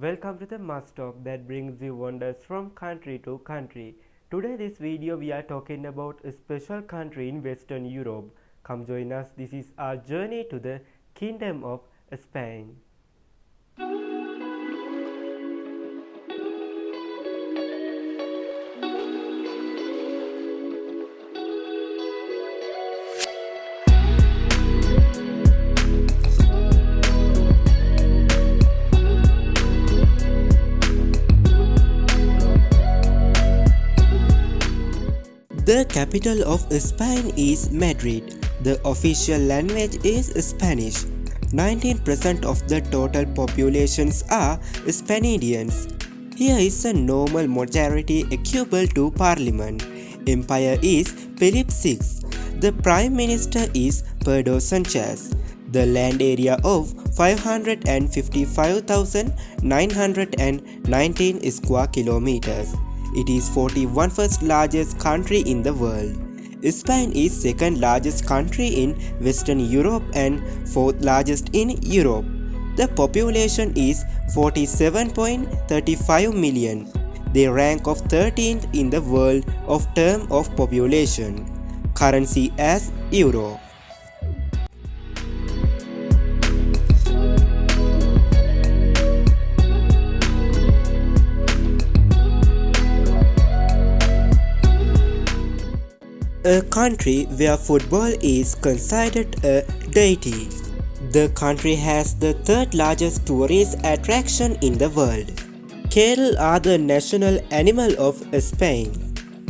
welcome to the Must Talk that brings you wonders from country to country. Today this video we are talking about a special country in Western Europe. Come join us, this is our journey to the Kingdom of Spain. Capital of Spain is Madrid. The official language is Spanish. 19% of the total populations are Spaniards. Here is a normal majority equivalent to parliament. Empire is Philip VI. The prime minister is Pedro Sanchez. The land area of 555,919 square kilometers. It is 41st largest country in the world. Spain is second largest country in Western Europe and fourth largest in Europe. The population is 47.35 million. They rank of 13th in the world of term of population. Currency as Euro. A country where football is considered a deity. The country has the third largest tourist attraction in the world. Cattle are the national animal of Spain.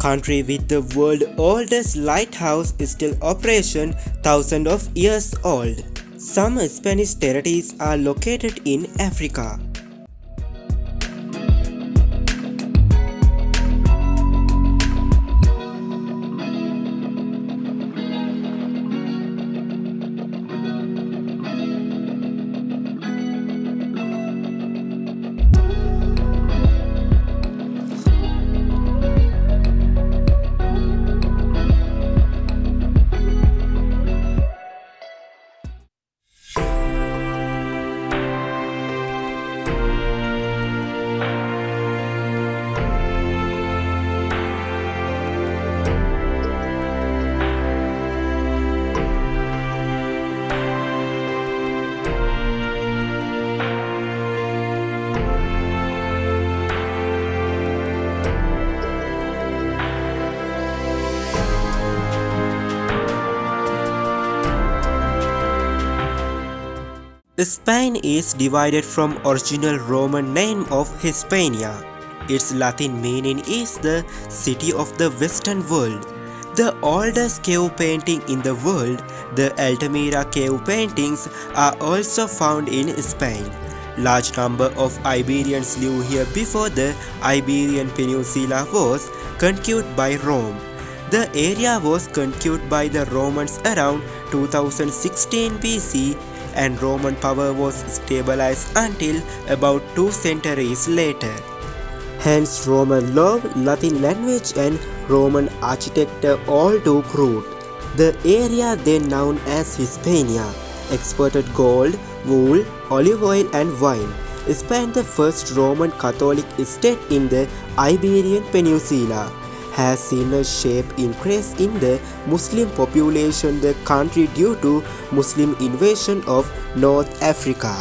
Country with the world oldest lighthouse is still operation thousands of years old. Some Spanish territories are located in Africa. Spain is divided from original Roman name of Hispania. Its Latin meaning is the city of the western world. The oldest cave painting in the world, the Altamira cave paintings are also found in Spain. Large number of Iberians lived here before the Iberian Peninsula was conquered by Rome. The area was conquered by the Romans around 2016 BC and Roman power was stabilized until about two centuries later. Hence Roman law, Latin language and Roman architecture all took root. The area then known as Hispania exported gold, wool, olive oil and wine. Spain the first Roman Catholic state in the Iberian Peninsula has seen a sharp increase in the Muslim population the country due to Muslim invasion of North Africa.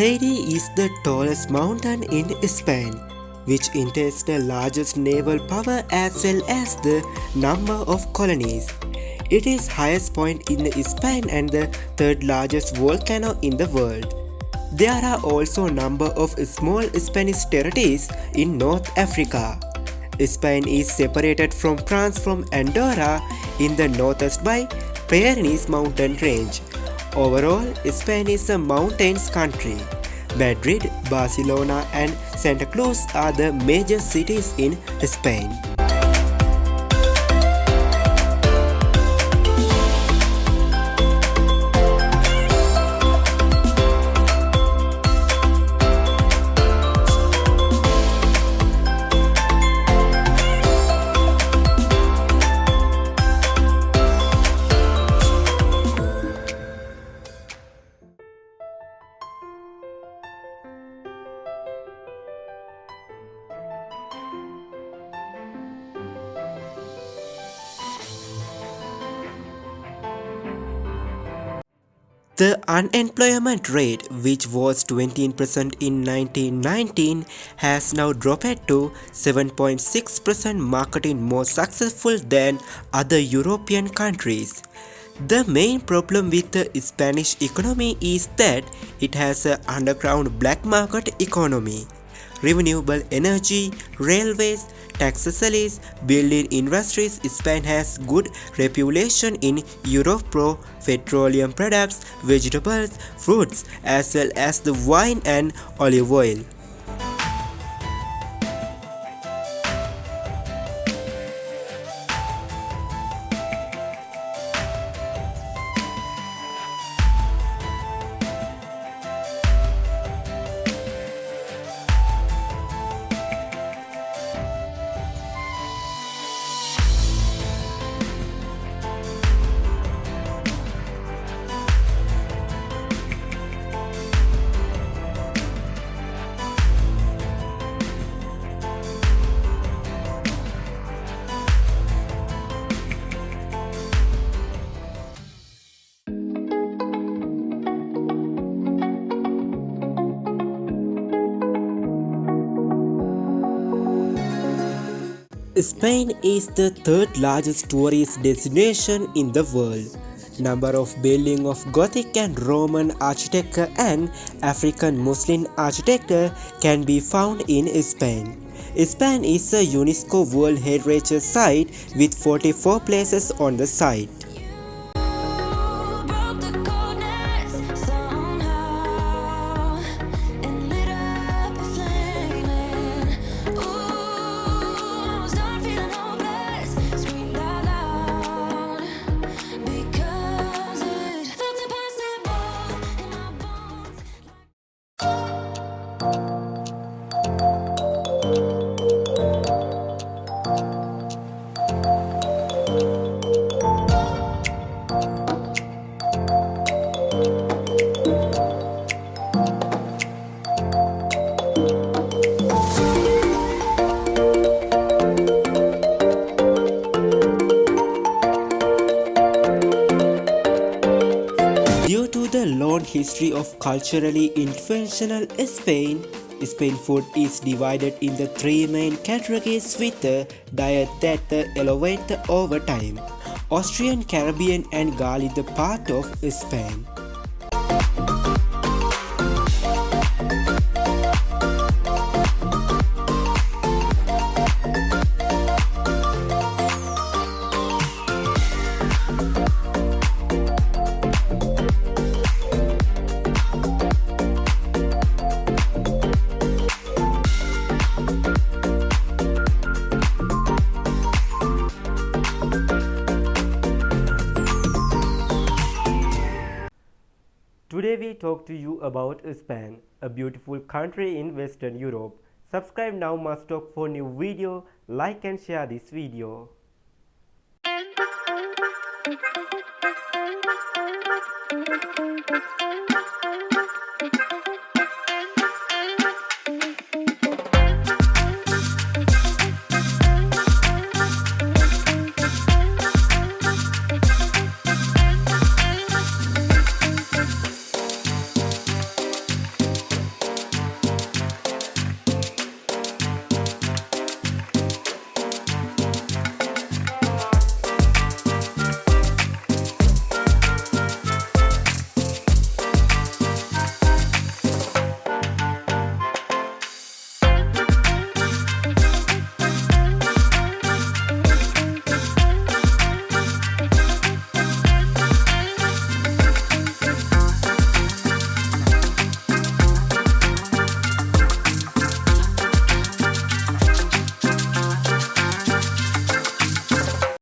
Teide is the tallest mountain in Spain, which entails the largest naval power as well as the number of colonies. It is highest point in Spain and the third largest volcano in the world. There are also a number of small Spanish territories in North Africa. Spain is separated from France from Andorra in the northeast by Pyrenees mountain range. Overall, Spain is a mountains country. Madrid, Barcelona and Santa Cruz are the major cities in Spain. The unemployment rate, which was 20% in 1919, has now dropped to 7.6% marketing more successful than other European countries. The main problem with the Spanish economy is that it has an underground black market economy. Renewable energy, railways, Taxes building industries Spain has good reputation in Europe for petroleum products, vegetables, fruits as well as the wine and olive oil. Spain is the third largest tourist destination in the world. Number of buildings of Gothic and Roman architecture and African Muslim architecture can be found in Spain. Spain is a UNESCO World Heritage Site with 44 places on the site. History of culturally influential Spain, Spain food is divided in the three main categories with a diet that elevates over time. Austrian, Caribbean and Gaelic the part of Spain. We talk to you about Spain, a beautiful country in Western Europe. Subscribe now must talk for new video, like and share this video.